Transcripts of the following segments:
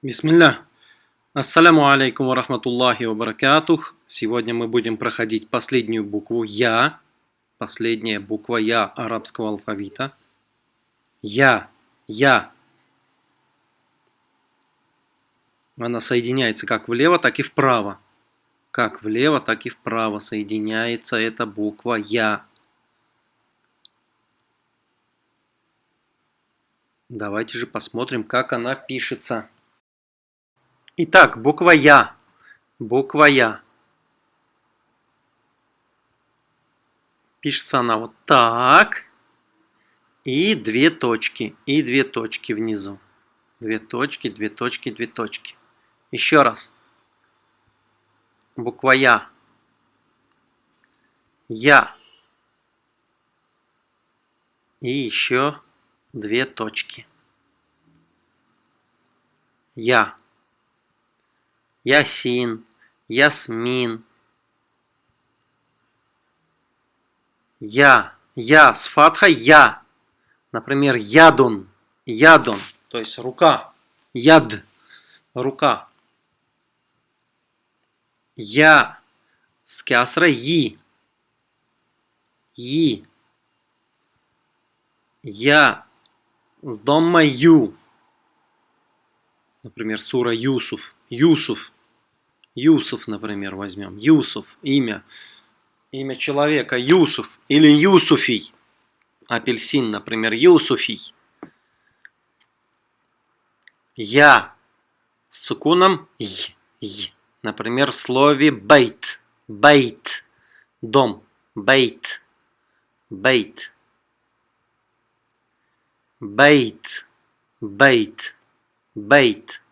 Бисмилля. Ассаляму алейкум ва рахматуллахи ва баракатух. Сегодня мы будем проходить последнюю букву Я. Последняя буква Я арабского алфавита. Я. Я. Она соединяется как влево, так и вправо. Как влево, так и вправо соединяется эта буква Я. Давайте же посмотрим, как она пишется. Итак, буква Я. Буква Я. Пишется она вот так. И две точки. И две точки внизу. Две точки, две точки, две точки. Еще раз. Буква Я. Я. И еще две точки. Я. Ясин, Ясмин. Я, я, с фатхой я. Например, ядун, ядун, то есть рука. Яд, рука. Я, с кясра и. И. Я, с домма ю. Например, сура Юсуф. Юсуф. Юсуф, например, возьмем. Юсуф. Имя. Имя человека. Юсуф. Или Юсуфий. Апельсин, например. Юсуфий. Я. С сукуном й. й. Например, в слове бейт. Бейт. Дом. Бейт. Бейт. Бейт. Бейт. Бейт.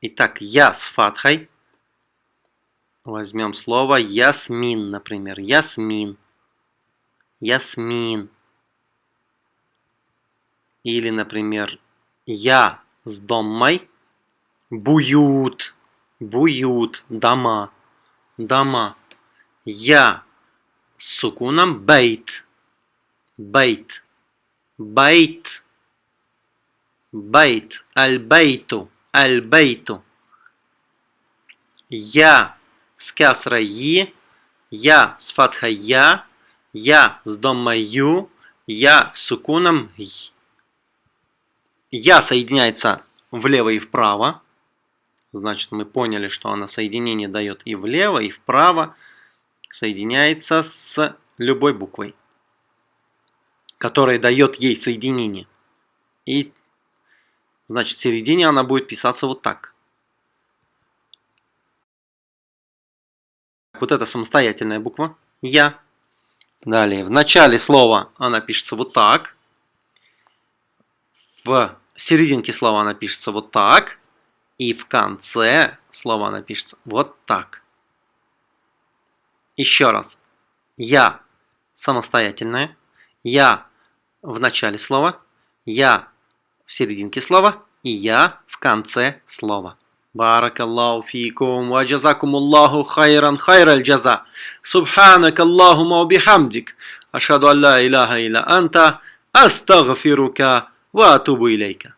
Итак, я с фатхой. Возьмем слово ясмин, например. Ясмин. Ясмин. Или, например, я с домой. Буют. Буют. Дома. Дома. Я с сукуном бейт. Бейт. Бейт. Бейт. Аль-бейту. Аль-бейту. Я с кясра и, я с фатхой я, я с домой ю, я с сукуном и. Я соединяется влево и вправо. Значит, мы поняли, что она соединение дает и влево, и вправо. Соединяется с любой буквой, которая дает ей соединение. И Значит, в середине она будет писаться вот так. Вот это самостоятельная буква Я. Далее, в начале слова она пишется вот так. В серединке слова она пишется вот так. И в конце слова она пишется вот так. Еще раз. Я самостоятельная. Я в начале слова. Я в серединке слова и я в конце слова. Баракаллаху фикум ва джазакумуллаху хайран хайраль джаза. Субханак Аллахума бихамдик. Ашхаду ан ла илляха илля анта. Астагфирука ва атубу илейка.